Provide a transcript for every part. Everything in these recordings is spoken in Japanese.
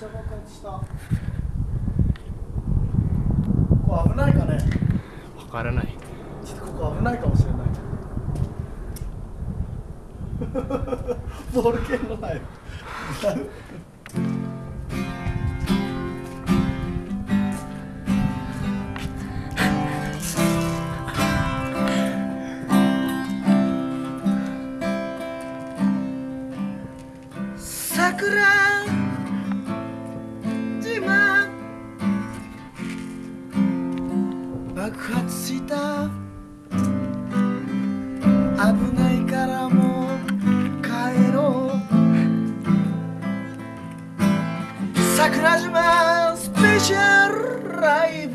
ちゃ爆発した。ここ危ないかね？分からない。ちょっとここ危ないかもしれない。ボール剣のない桜 Richard Ray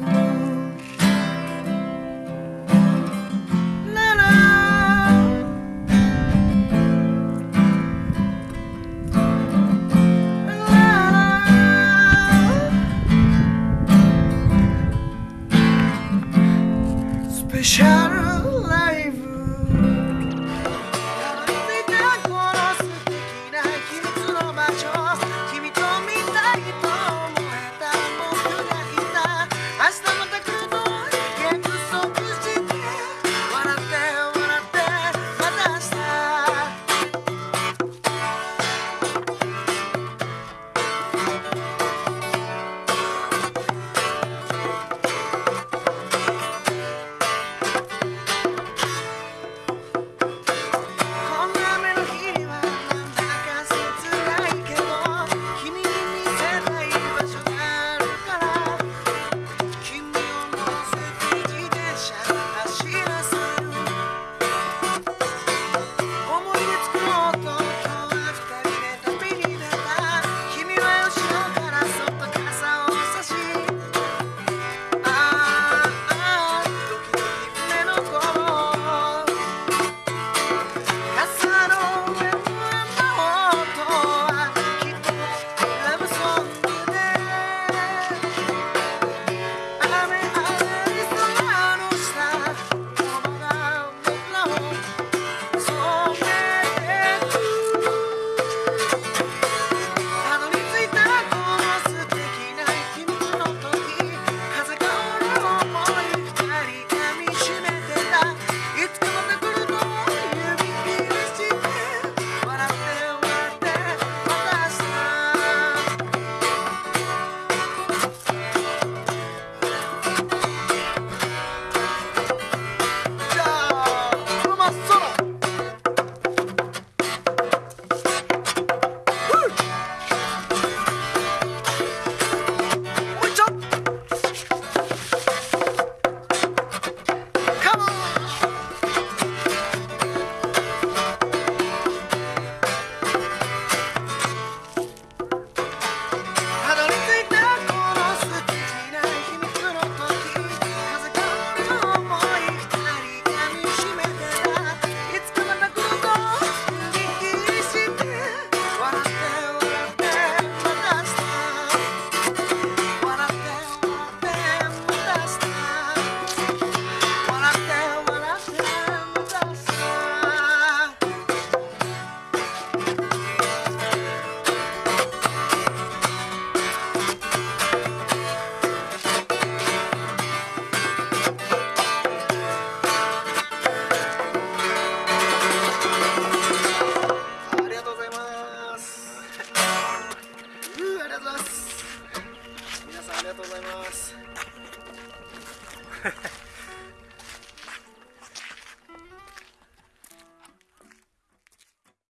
Ha ha ha.